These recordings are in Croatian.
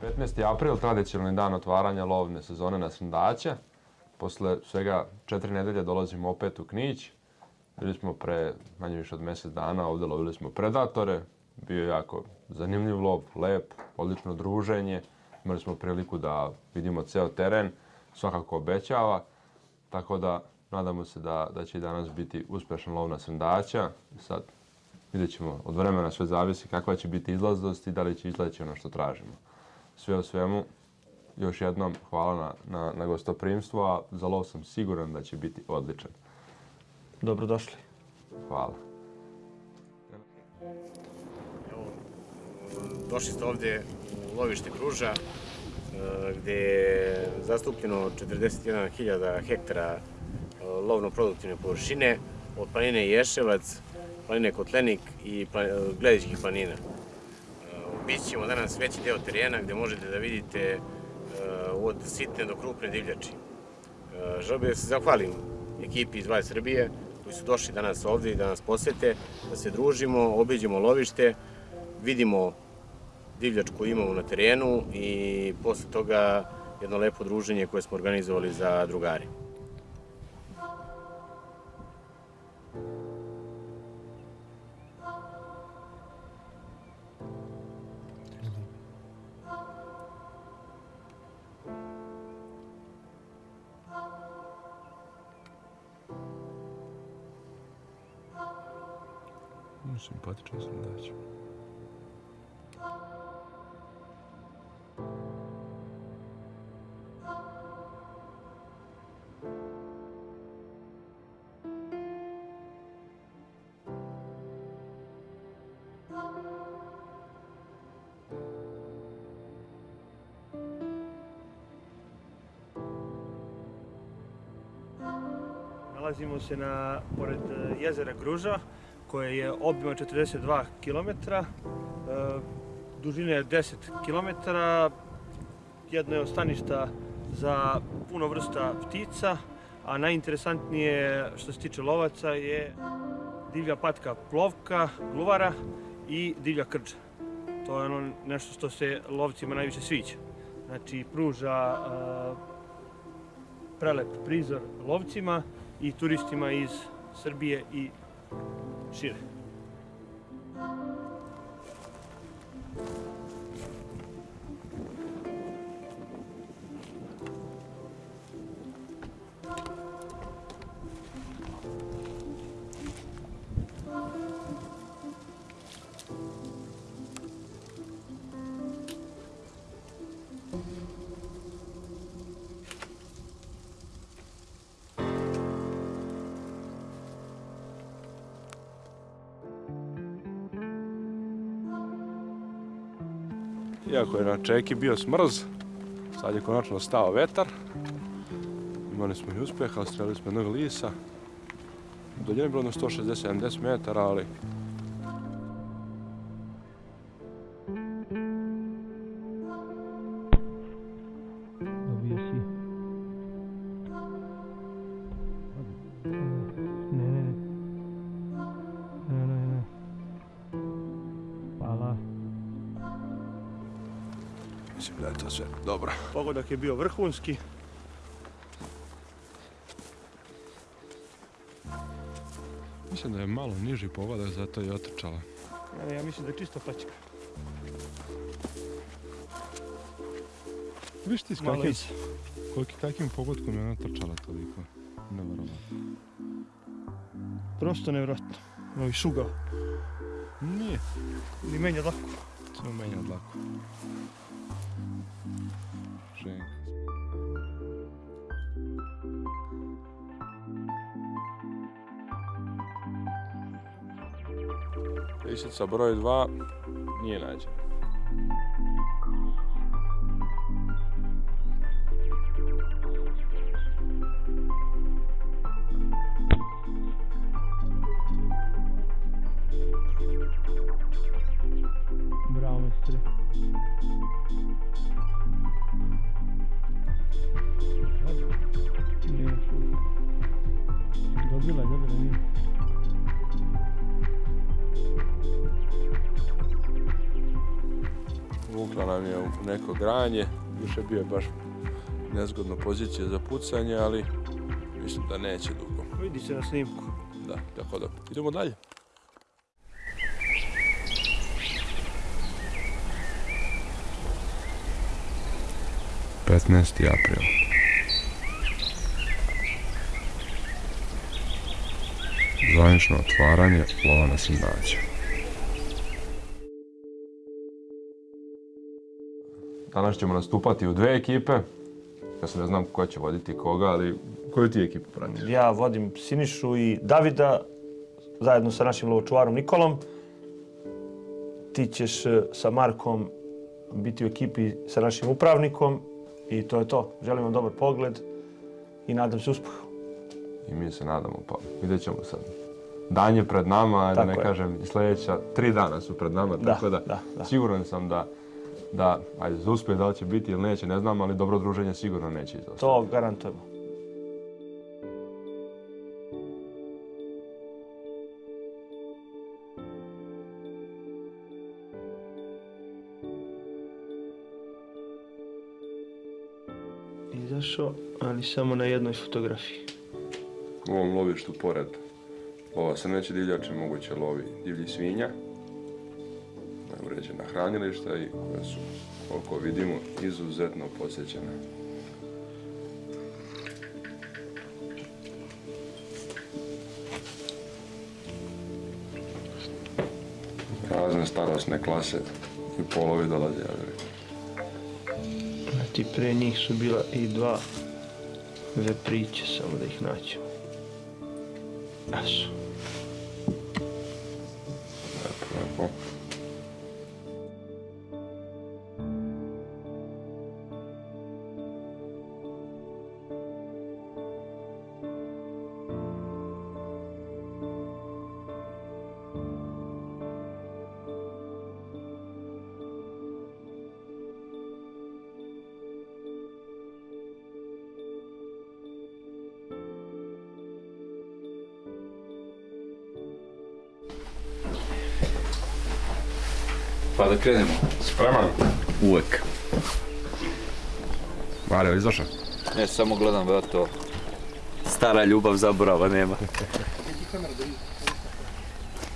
15. april, tradicionalni dan otvaranja lovne sezone na Srndaća. Posle svega četiri nedelje dolazimo opet u Knić. Bili smo pre manje više od mjesec dana, ovdje lovili smo predatore. Bio je jako zanimljiv lov, lep, odlično druženje. Imali smo priliku da vidimo ceo teren, svakako obećava. Tako da nadamo se da, da će i danas biti uspješan lov na Srndaća. Sad vidjet ćemo, od vremena sve zavisi kakva će biti izlaznost i da li će izleći ono što tražimo. Sve o svemu, još jednom hvala na, na, gostoprimstvo, a za lov sam siguran da će biti odličan. Dobrodošli. Hvala. došli ste ovdje u lovište Kruža, e, gdje je zastupljeno 41.000 hektara e, lovno-produktivne površine od planine Ješevac, planine Kotlenik i Gledičkih planina. Obići ćemo danas veći deo terena gdje možete da vidite od sitne do krupne divljači. Želio bih da se zahvalim ekipi iz Vaj Srbije koji su došli danas ovdje i da nas posete, da se družimo, obiđemo lovište, vidimo divljač koju imamo na terenu i posle toga jedno lepo druženje koje smo organizovali za drugari. Simpatičan sam daći. Nalazimo se na, pored e, jezera Gruža, koje je obima 42 km, e, dužina je 10 km, jedno je od staništa za puno vrsta ptica, a najinteresantnije što se tiče lovaca je divlja patka plovka, gluvara i divlja krđa. To je ono nešto što se lovcima najviše sviđa. Znači pruža e, prelep prizor lovcima i turistima iz Srbije i Shoot. Iako je na čeki bio smrz, sad je konačno stao vetar. Imali smo i uspjeha, strelili smo jednog lisa. Daljine je bilo na 160-70 metara, ali Pogodak je bio vrhunski. Mislim da je malo niži pogodak, zato je otrčala. Ja, ja mislim da je čisto plaćka. Viš ti s koliki, kakvim pogodkom je ona trčala toliko? Nevjerovatno. Prosto nevjerojatno. Ovi šugao. Nije. Ili menja dlaku. Samo menja dlaku. Lisica broj 2 nije nađena. Granje, više bio je baš nezgodno pozicije za pucanje, ali mislim da neće dugo. Vidi se na snimku. Da, tako da idemo dalje. Petnaesti april. Zvanično otvaranje lova na Danas ćemo nastupati u dve ekipe. Ja se ne znam ko će voditi koga, ali koju ti ekipu pratiš? Ja vodim Sinišu i Davida zajedno sa našim lovočuvarom Nikolom. Ti ćeš e, sa Markom biti u ekipi sa našim upravnikom i to je to. Želim vam dobar pogled i nadam se uspehu. I mi se nadamo, pa vidjet ćemo sad. Dan je pred nama, da Tako ne je. kažem, sljedeća, tri dana su pred nama, Da, tako da, da, da. siguran sam da, da, ajde, za uspjeh da li će biti ili neće, ne znam, ali dobro druženje sigurno neće izostati. To garantujemo. Izašao, ali samo na jednoj fotografiji. U ovom lovištu pored lova srneće divljače moguće lovi divlji svinja. Uređena hranilišta i koje su, koliko vidimo, izuzetno posjećene. Razne starosne klase i polovi dolaze, rekao. Ti pre njih su bila i dva vepriće, samo da ih naćemo. Esu. Lepo, lepo. Da krenemo. Spreman? Uvek. Mario, izašao? Ne, samo gledam, brate, to. Stara ljubav zaborava nema.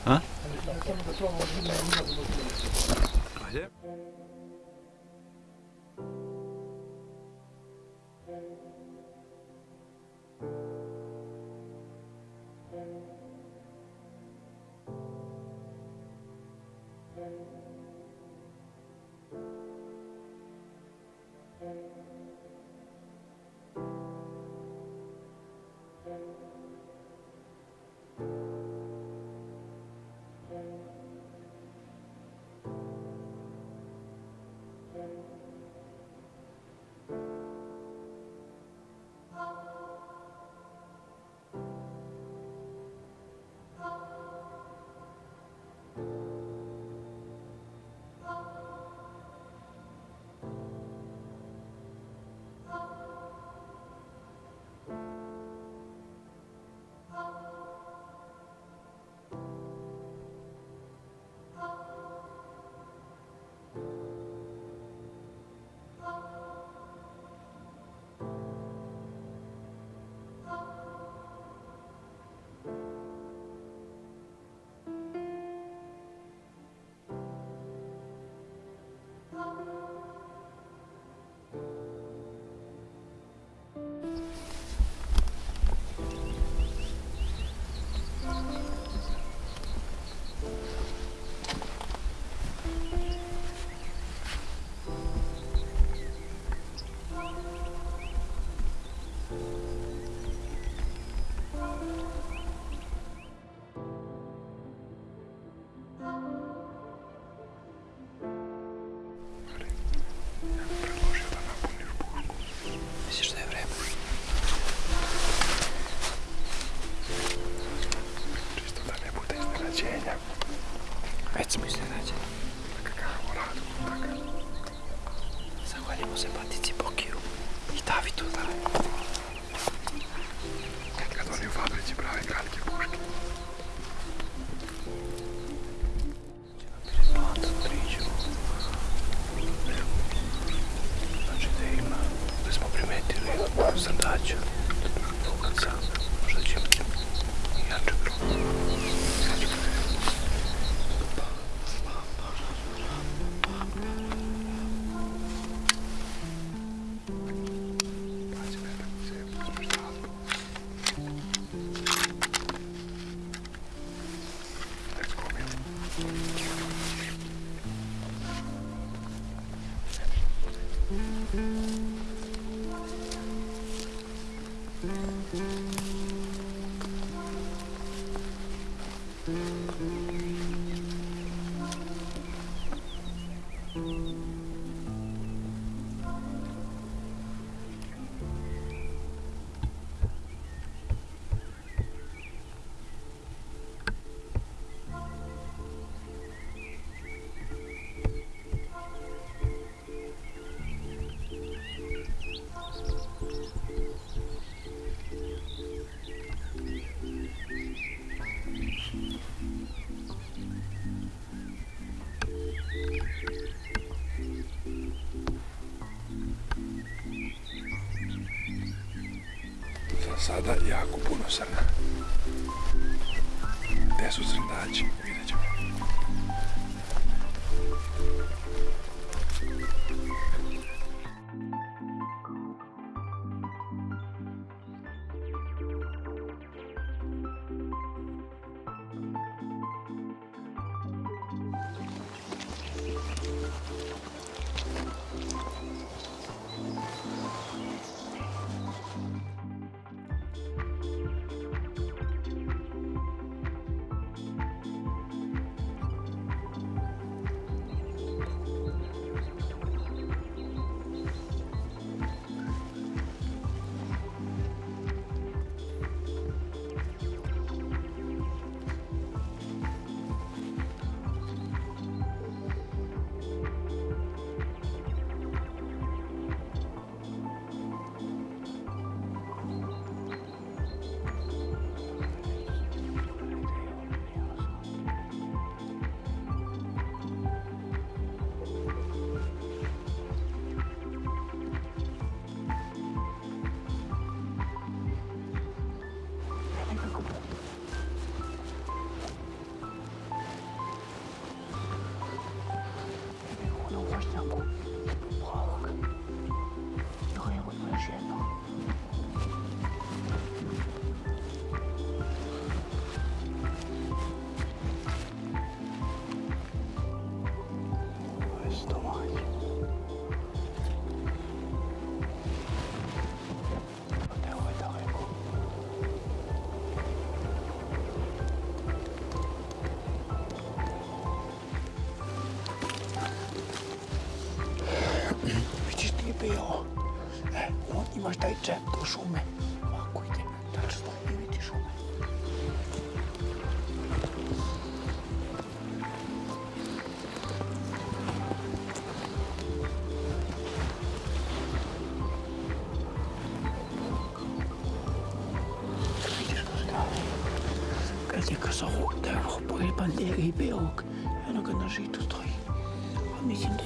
A? Za sada jako puno srna. Taj džep do šume. Ovako ide. Tačno stoji i vidi šume. Vidiš ga strane. Kad je kazao da pored bandere i belog, eno ga na žitu stoji. A mislim da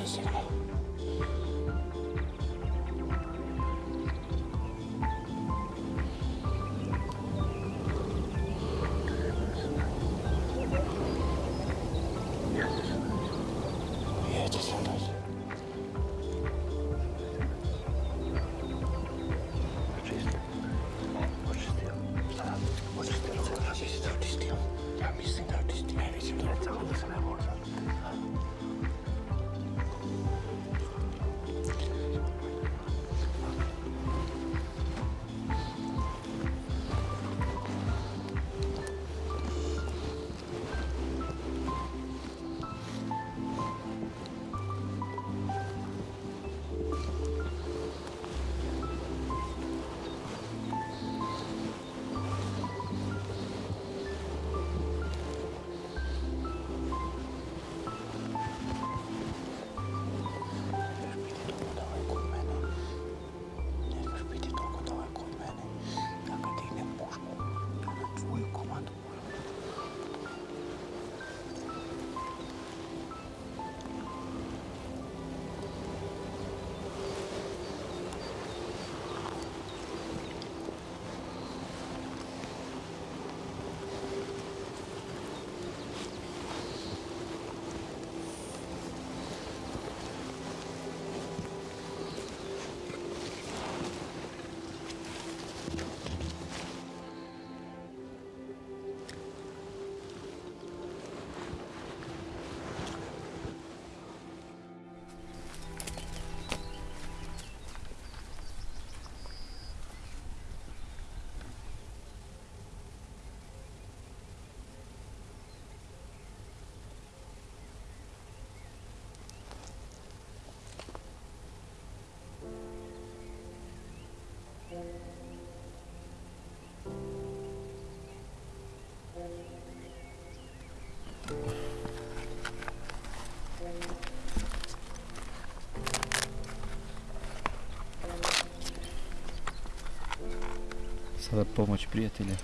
sada pomoć prijatelja.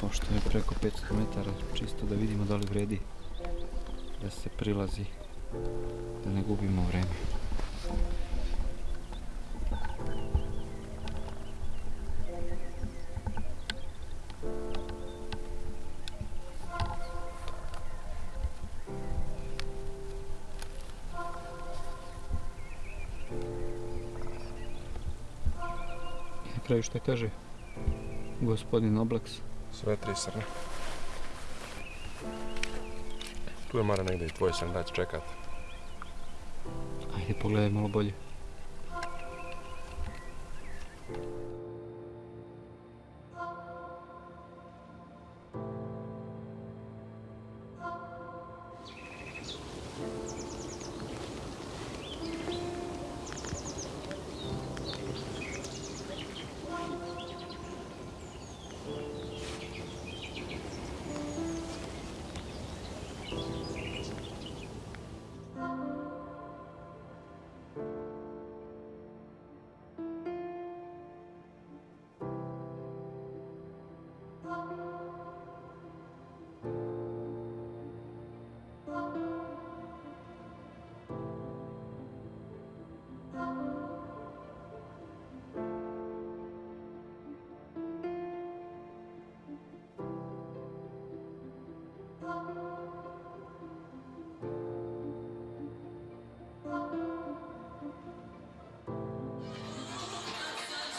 Pošto je preko 500 metara, čisto da vidimo da li vredi da se prilazi, da ne gubimo vreme. Kraju šta kaže gospodin Oblaks? Sve tri srne. Tu je Mara negdje i tvoj srndač čekat. Ajde pogledaj malo bolje.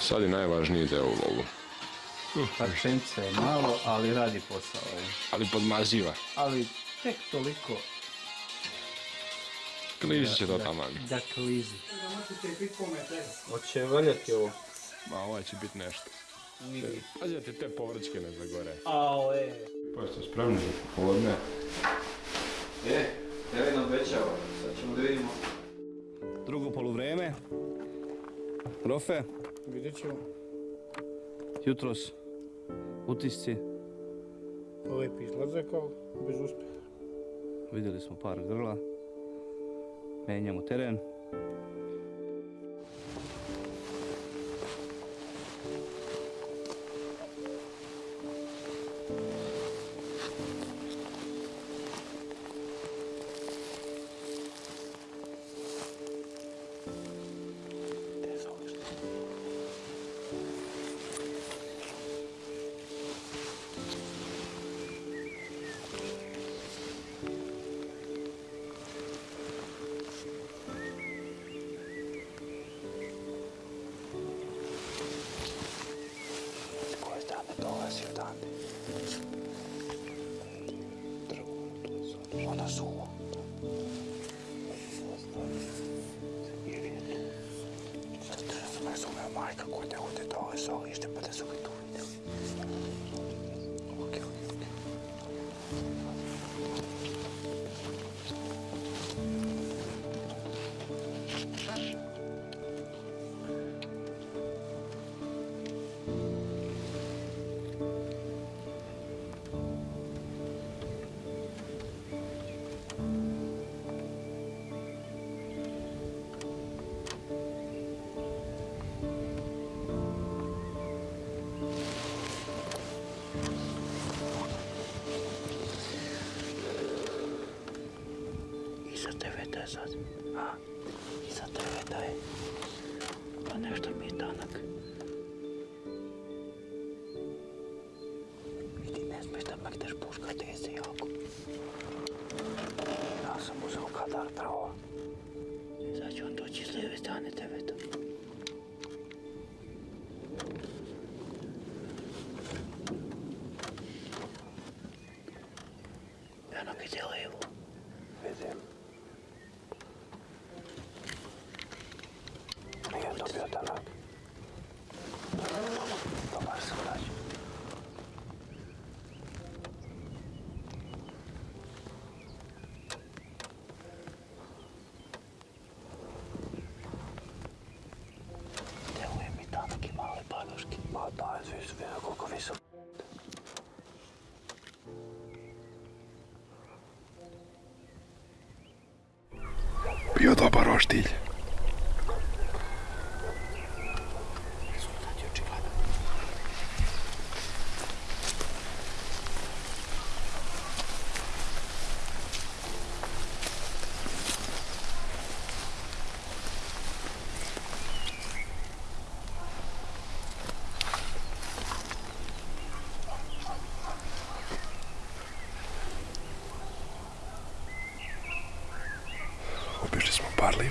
Sad je najvažniji deo u lovu. Pa pšenica je malo, ali radi posao. Ali podmaziva. Ali tek toliko Klizi će to taman. da klizi. Hoće valjati ovo. Ma ovaj će biti nešto. Pazi da ti te povrćke ne zagore. Ao, e. Pa ste spremni za popodne? E, evo nam obećava. Sad ćemo da vidimo. Drugo poluvreme. Rofe, Vidjet ćemo. jutros utisci. Lep izlazak, ali bez uspjeha. Vidjeli smo par grla. Menjamo teren. desert. Dobar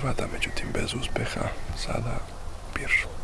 Livada, međutim bez uspeha, sada Birš.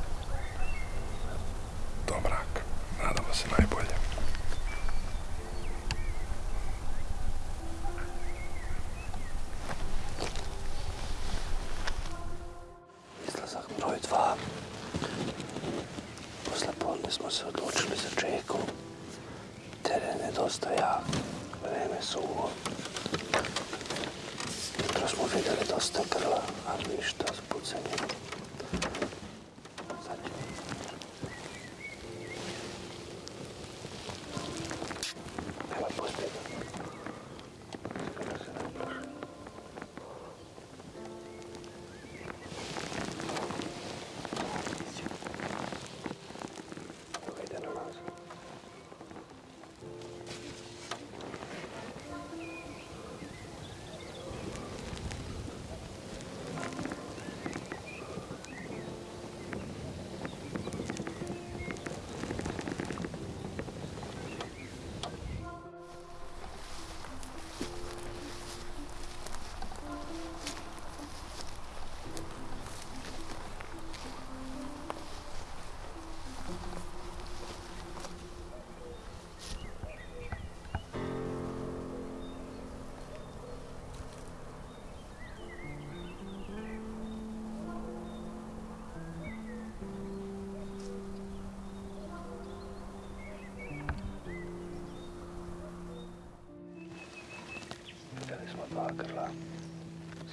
Vidjeli smo dva grla.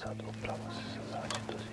Sad upravo se sazači dozivaju jedan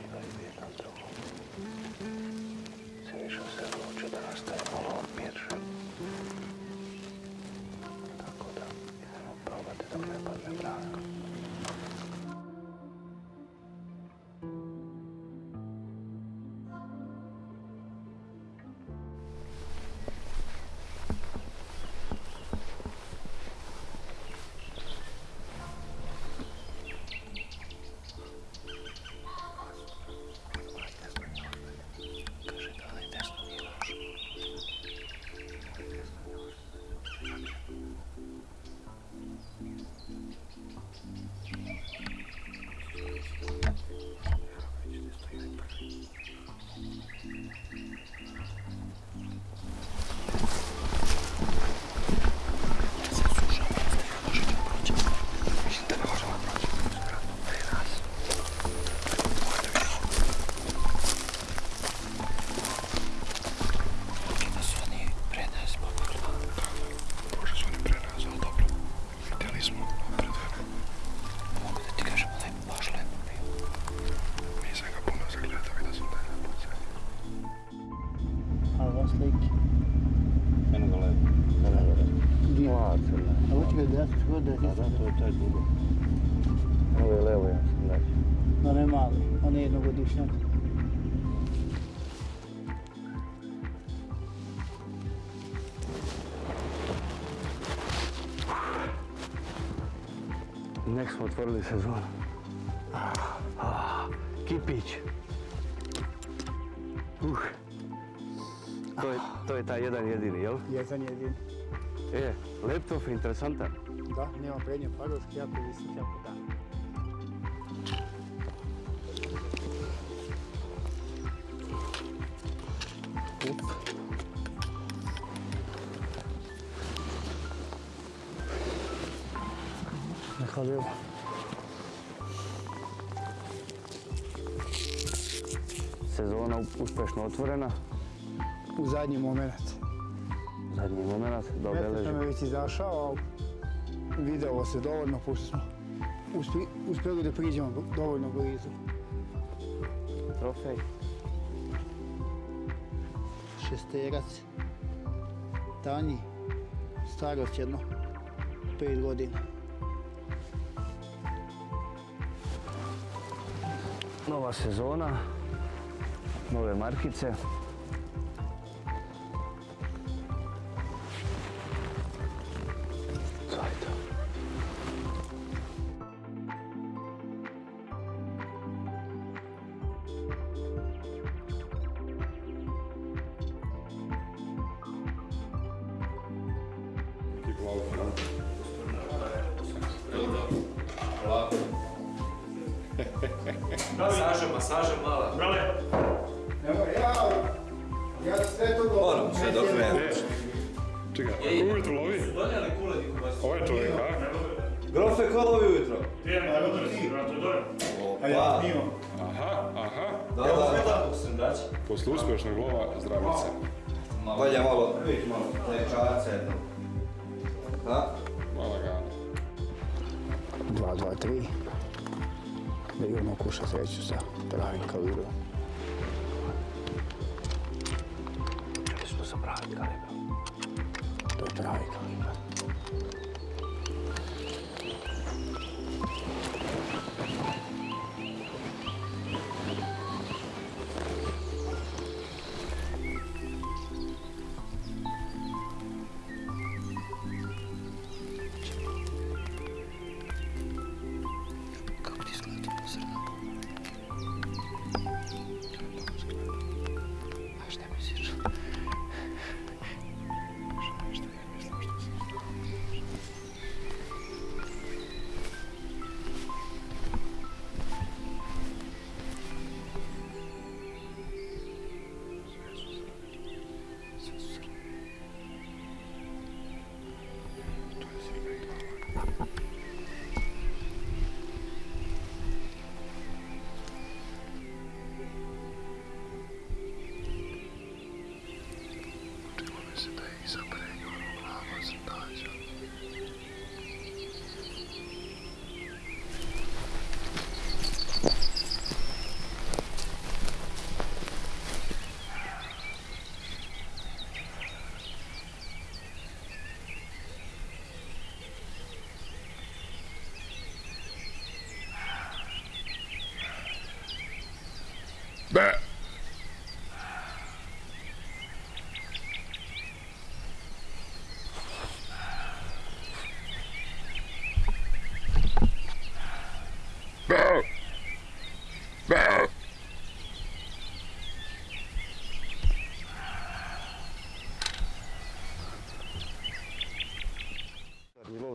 taj dugo. Ovo je levo, ja sam daći. No ne mali, on je jednogodišnjak. Nek smo otvorili sezonu. Ah, Kipić. Uh. To je, to je taj jedan jedini, jel? Jedan jedin. E, laptop je interesantan. Da, nema prednje pagovski, jako visok, jako dan. Nehvaljivo. Sezona uspešno otvorena. U zadnji moment. Zadnji moment da obeleži. nam je već izašao, ali videlo se dovoljno, pošto smo uspjeli da priđemo dovoljno blizu. Trofej. Šesterac. Tanji. Starost jedno. Pet godina. Nova sezona. Nove markice. 2, 2, 3. Da imamo kuša sreću sa pravim kalibrom. Što sam sa pravim. To je pravi kalibrom.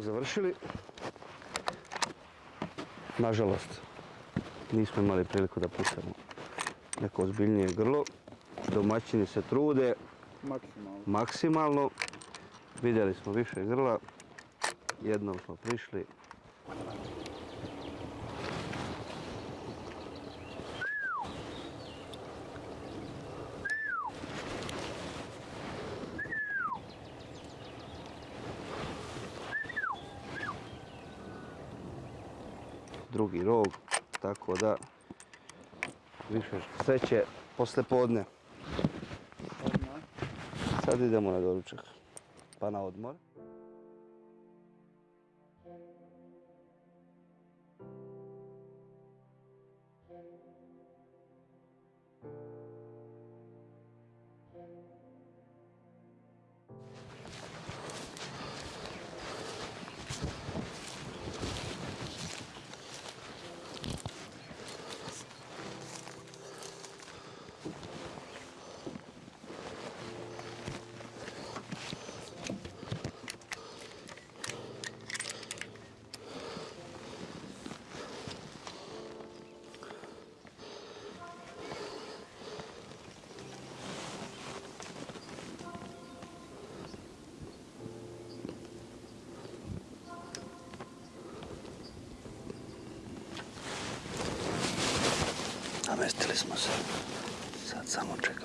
Lov završili. Nažalost, nismo imali priliku da pucamo neko ozbiljnije grlo. Domaćini se trude Maksimalno. maksimalno. Vidjeli smo više grla. Jednom smo prišli. Drugi rog, tako da više sreće posle podne. Sad idemo na doručak, pa na odmor. Після смаження. Це замочик.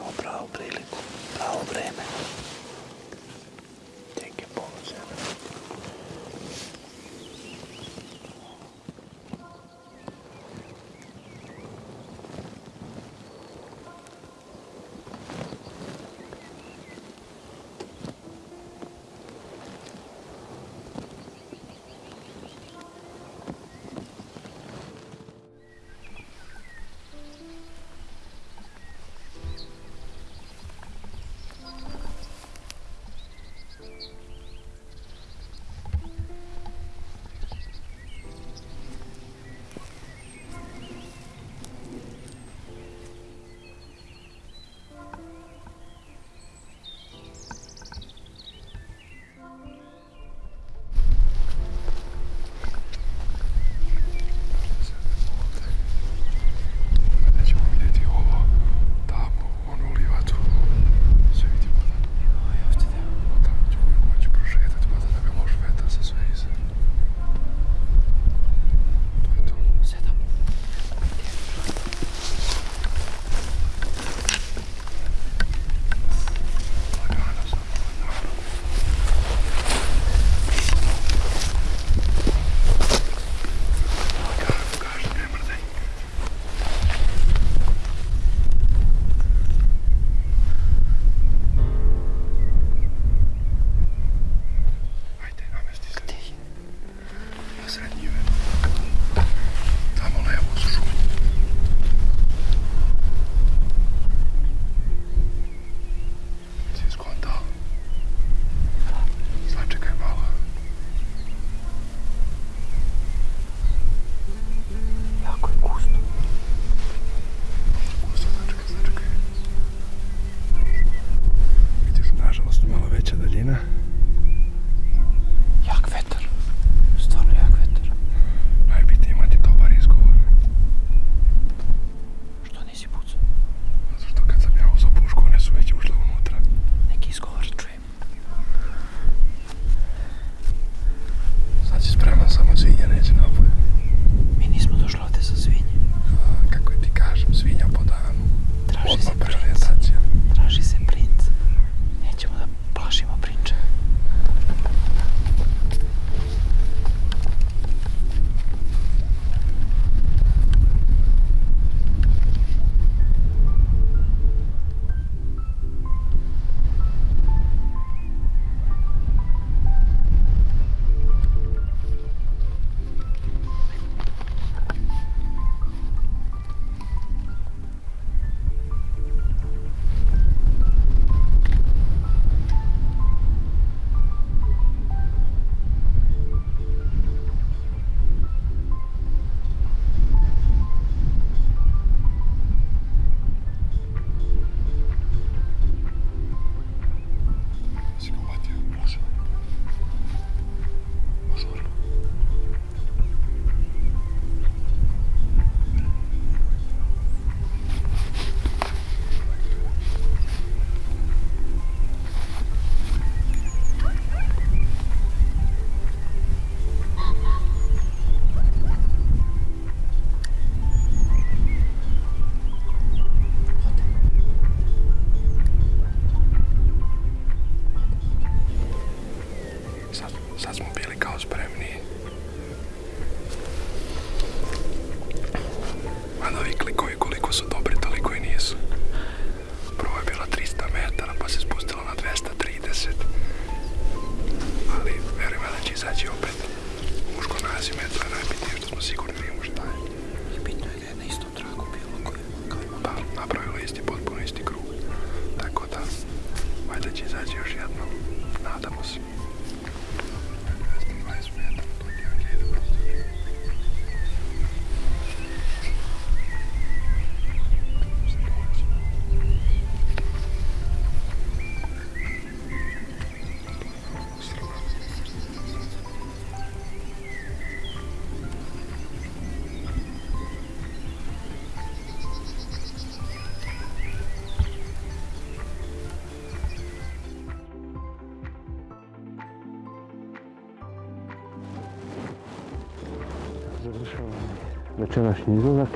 Večerašnji izlazak.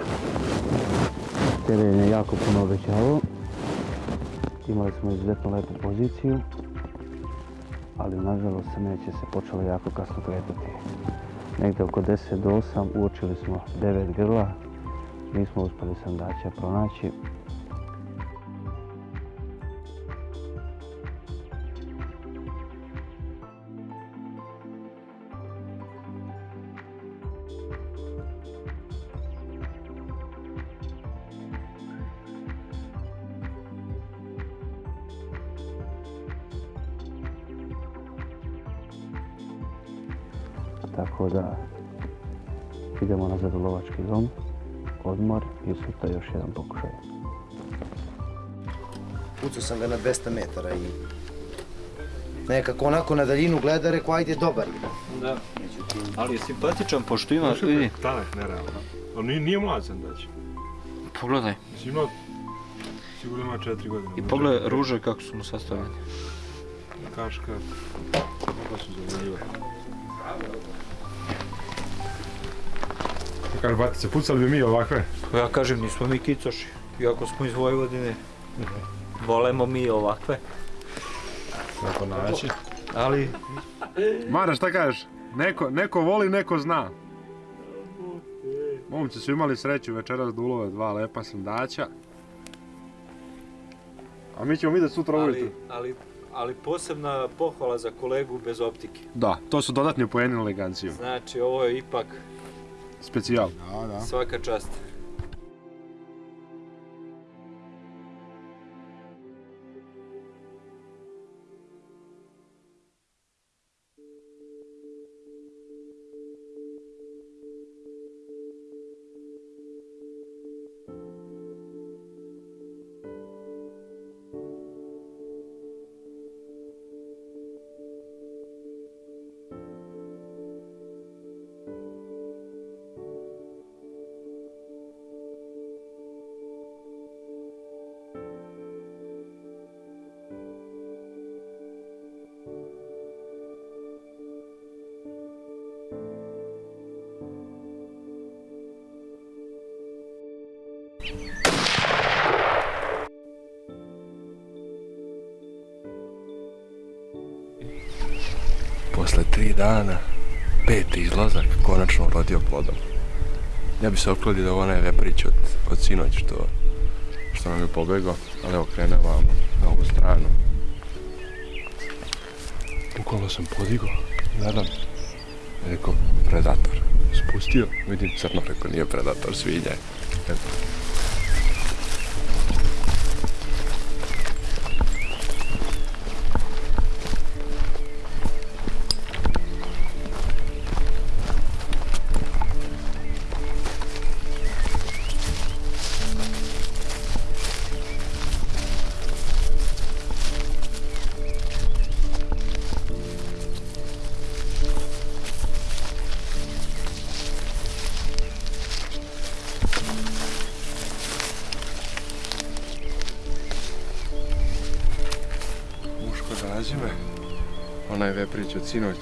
Teren je jako puno obećavao. Imali smo izuzetno lepu poziciju, ali nažalost neće se počelo jako kasno kretati. Negdje oko 10 do 8 uočili smo 9 grla, nismo uspjeli sandača pronaći. Odmor i sutra još jedan pokušaj. Pucao sam ga na 200 metara i nekako onako na daljinu gleda, rekao ajde dobar je. Da. Ali je simpatičan pošto ima, vidi. Talent, nerealno. Ali nije, nije mlad sam daći. Pogledaj. Mislim imao, sigurno ima četiri godine. I pogledaj ruže kako su mu sastavljene. Kaška. Kako su zanimljive. Kaže, batice, pucali bi mi ovakve? Pa ja kažem, nismo mi kicoši. Iako smo iz Vojvodine, volemo mi ovakve. Kako naći? Ali, Mara, šta kažeš? Neko, neko voli, neko zna. Momci su imali sreću večeras da ulove dva lepa sandaća. A mi ćemo vidjeti sutra ujutro. ali, ali, ali posebna pohvala za kolegu bez optike. Da, to su dodatni poeni eleganciju. Znači, ovo je ipak Specijal. svaka čast. Dana, peti izlazak, konačno rodio plodom. Ja bi se oklodio da ovo ne veprić od, od sinoć što, što nam je pobegao, ali evo krene vamo, na ovu stranu. Bukvalno sam podigao, gledam, rekao, predator. Spustio, vidim crno, rekao, nije predator, svinja je. Eto. Sinoć.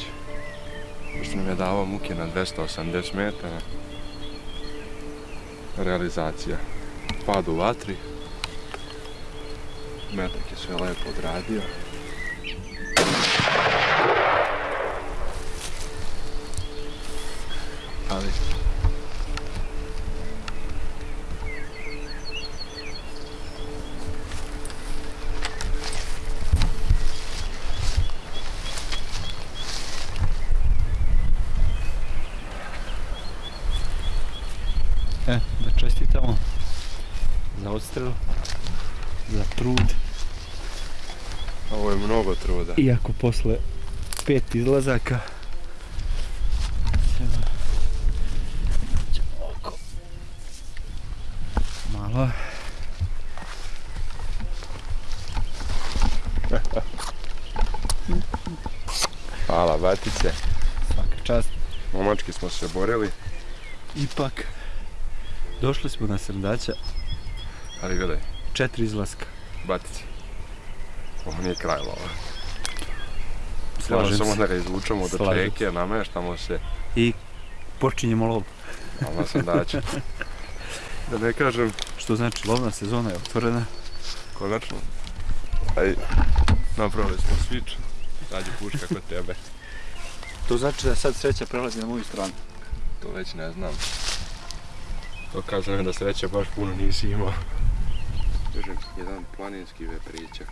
Pošto nam je davao muke na 280 metara. Realizacija. Pad u vatri. Metak je sve lepo odradio. Ali E, da čestitamo za odstrel, za trud. ovo je mnogo truda. Iako posle pet izlazaka oko malo Hvala, batice. svaka čast. Momački smo se borili, Ipak došli smo na srdaća, ali gledaj, četiri izlaska. batice. Ovo nije kraj lova. Slažem samo se. da ga izvučemo do čeke, nameštamo se. I počinjemo lov. ali na sandače. Da ne kažem, Što znači lovna sezona je otvorena. konačno. Aj, napravili smo switch. Nađi puška kod tebe. To znači da sad sreća prelazi na moju stranu. To već ne znam. Dokazano je da sreće baš puno nisi imao. Kažem, jedan planinski vepričak.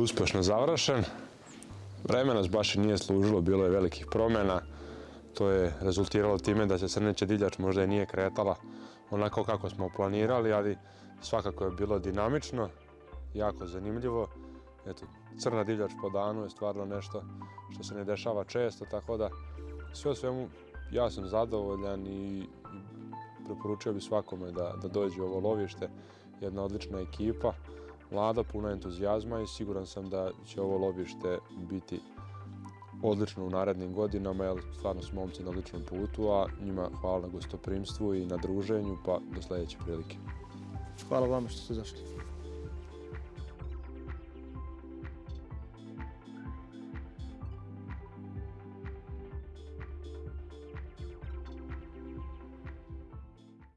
Uspješno završen. Vreme nas baš nije služilo, bilo je velikih promjena. To je rezultiralo time da se crneća divljač možda i nije kretala onako kako smo planirali, ali svakako je bilo dinamično, jako zanimljivo. Eto, crna divljač po danu je stvarno nešto što se ne dešava često, tako da sve u svemu ja sam zadovoljan i preporučio bi svakome da, da dođe u ovo lovište. Jedna odlična ekipa, mlada, puna entuzijazma i siguran sam da će ovo lovište biti odlično u narednim godinama, jer stvarno su momci na odličnom putu, a njima hvala na gostoprimstvu i na druženju, pa do sljedeće prilike. Hvala vama što ste došli.